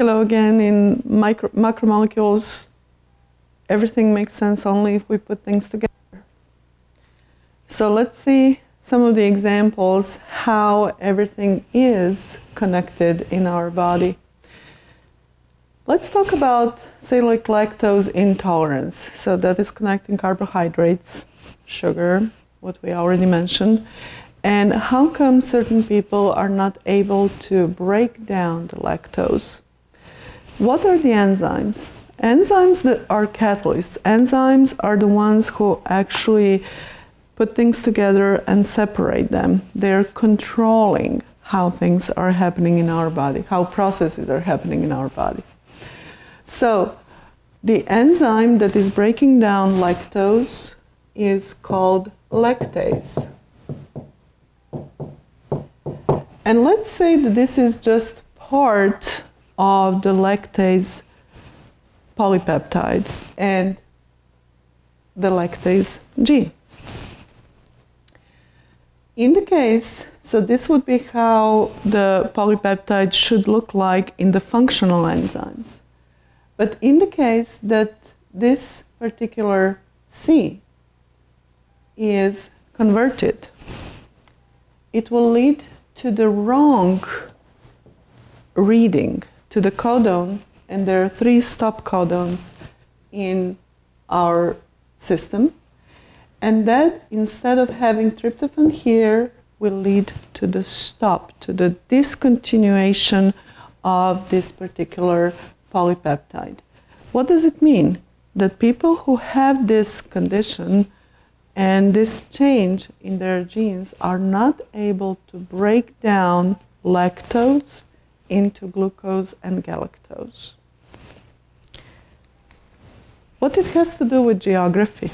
Hello again. In micro, macromolecules, everything makes sense only if we put things together. So let's see some of the examples how everything is connected in our body. Let's talk about, say, like lactose intolerance. So that is connecting carbohydrates, sugar, what we already mentioned, and how come certain people are not able to break down the lactose? What are the enzymes? Enzymes that are catalysts. Enzymes are the ones who actually put things together and separate them. They're controlling how things are happening in our body, how processes are happening in our body. So the enzyme that is breaking down lactose is called lactase. And let's say that this is just part of the lactase polypeptide and the lactase G. In the case, so this would be how the polypeptide should look like in the functional enzymes. But in the case that this particular C is converted, it will lead to the wrong reading to the codon, and there are three stop codons in our system. And that, instead of having tryptophan here, will lead to the stop, to the discontinuation of this particular polypeptide. What does it mean? That people who have this condition and this change in their genes are not able to break down lactose into glucose and galactose. What it has to do with geography.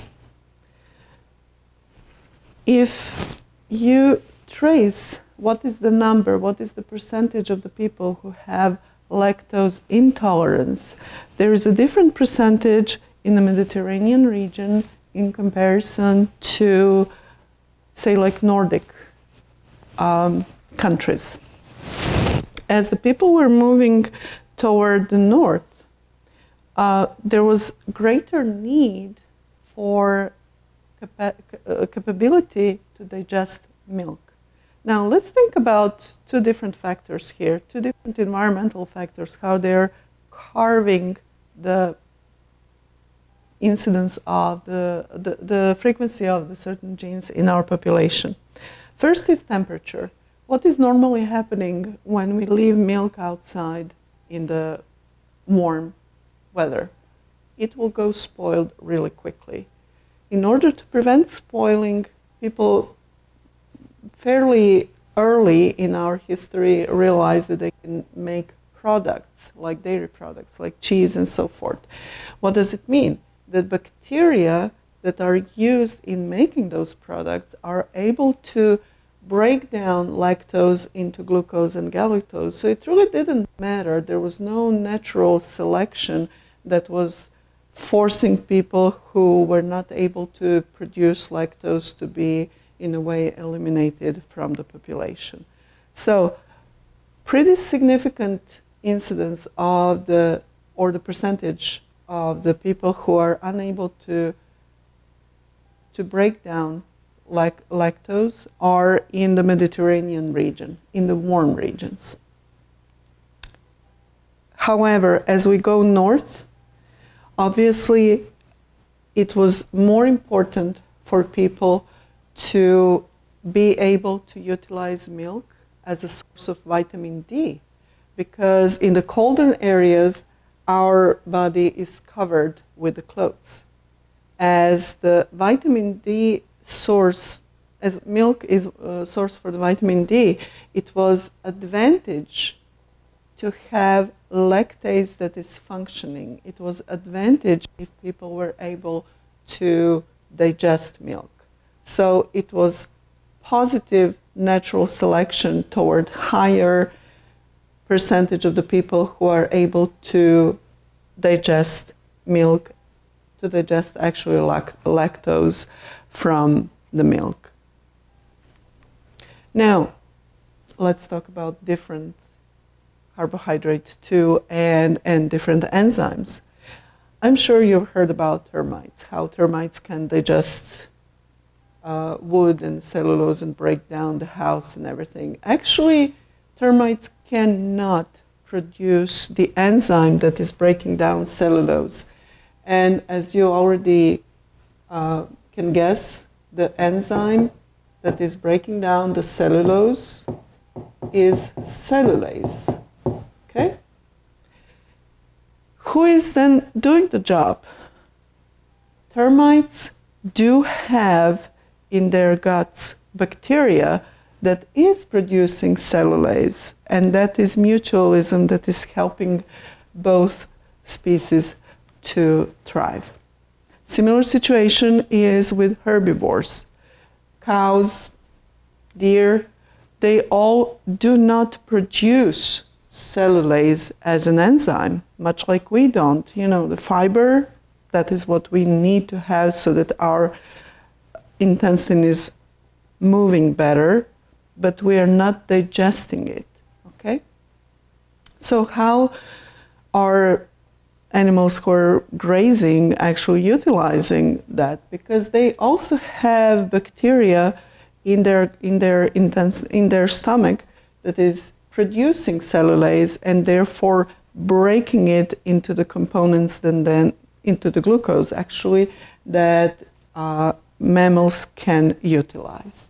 If you trace what is the number, what is the percentage of the people who have lactose intolerance, there is a different percentage in the Mediterranean region in comparison to, say, like Nordic um, countries. As the people were moving toward the north, uh, there was greater need for capa uh, capability to digest milk. Now let's think about two different factors here, two different environmental factors, how they're carving the incidence of the, the, the, frequency of the certain genes in our population. First is temperature. What is normally happening when we leave milk outside in the warm weather? It will go spoiled really quickly. In order to prevent spoiling, people fairly early in our history realized that they can make products like dairy products, like cheese and so forth. What does it mean? that bacteria that are used in making those products are able to break down lactose into glucose and galactose. So it really didn't matter. There was no natural selection that was forcing people who were not able to produce lactose to be, in a way, eliminated from the population. So pretty significant incidence of the, or the percentage of the people who are unable to to break down lac lactose are in the Mediterranean region, in the warm regions. However, as we go north, obviously it was more important for people to be able to utilize milk as a source of vitamin D because in the colder areas our body is covered with the clothes. As the vitamin D source, as milk is a source for the vitamin D, it was advantage to have lactase that is functioning. It was advantage if people were able to digest milk. So it was positive natural selection toward higher percentage of the people who are able to digest milk, to digest actually lact lactose from the milk. Now, let's talk about different, carbohydrate too, and, and different enzymes. I'm sure you've heard about termites, how termites can digest uh, wood and cellulose and break down the house and everything. Actually, termites cannot produce the enzyme that is breaking down cellulose. And as you already uh, can guess, the enzyme that is breaking down the cellulose is cellulase. Okay? Who is then doing the job? Termites do have in their guts bacteria that is producing cellulase, and that is mutualism that is helping both species to thrive. Similar situation is with herbivores. Cows, deer, they all do not produce cellulase as an enzyme, much like we don't. You know, the fiber, that is what we need to have so that our intestine is moving better, but we are not digesting it. Okay? So, how are animals who are grazing actually utilizing that? Because they also have bacteria in their, in their, in their stomach that is producing cellulase and therefore breaking it into the components and then into the glucose actually that uh, mammals can utilize.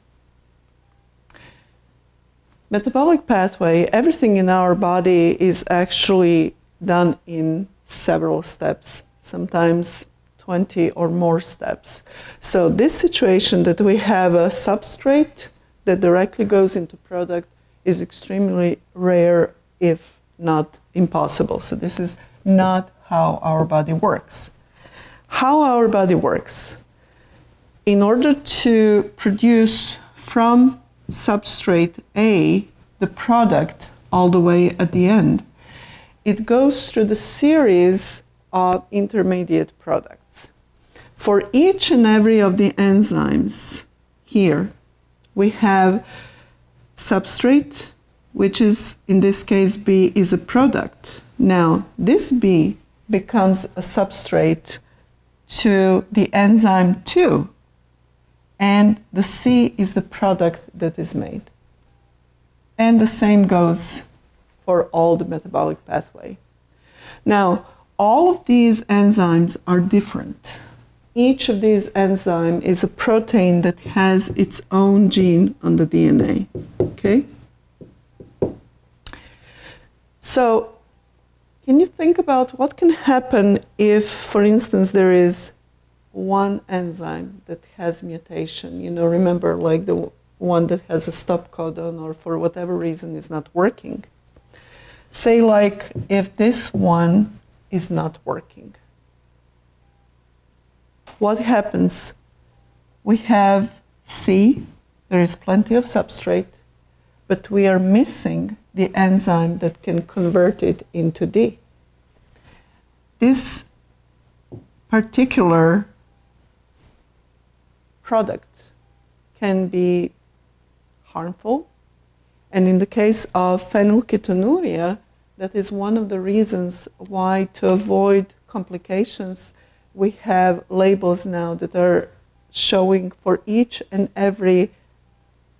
Metabolic pathway, everything in our body is actually done in several steps, sometimes 20 or more steps. So this situation that we have a substrate that directly goes into product is extremely rare, if not impossible. So this is not how our body works. How our body works in order to produce from substrate A the product all the way at the end, it goes through the series of intermediate products. For each and every of the enzymes here, we have substrate, which is in this case B, is a product. Now, this B becomes a substrate to the enzyme 2, and the C is the product that is made. And the same goes for all the metabolic pathway. Now, all of these enzymes are different. Each of these enzymes is a protein that has its own gene on the DNA. Okay? So, can you think about what can happen if, for instance, there is one enzyme that has mutation. You know, remember like the one that has a stop codon or for whatever reason is not working. Say like if this one is not working. What happens? We have C, there is plenty of substrate, but we are missing the enzyme that can convert it into D. This particular product can be harmful. And in the case of phenylketonuria, that is one of the reasons why, to avoid complications, we have labels now that are showing for each and every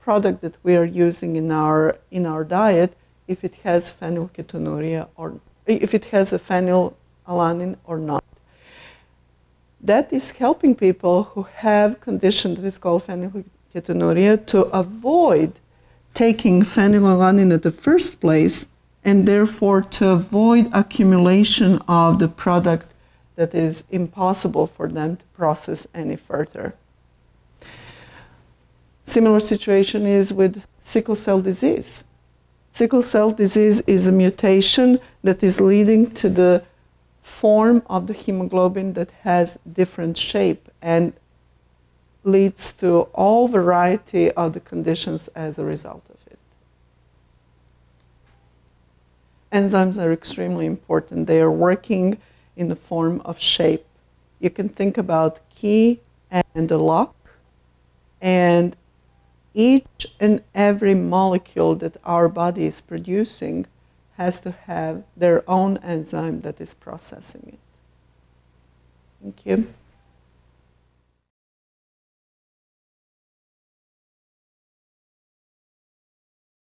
product that we are using in our, in our diet if it has phenylketonuria or if it has a phenylalanine or not. That is helping people who have condition that is called phenylketonuria to avoid taking phenylalanine at the first place and therefore to avoid accumulation of the product that is impossible for them to process any further. Similar situation is with sickle cell disease. Sickle cell disease is a mutation that is leading to the form of the hemoglobin that has different shape and leads to all variety of the conditions as a result of it. Enzymes are extremely important. They are working in the form of shape. You can think about key and a lock, and each and every molecule that our body is producing has to have their own enzyme that is processing it. Thank you.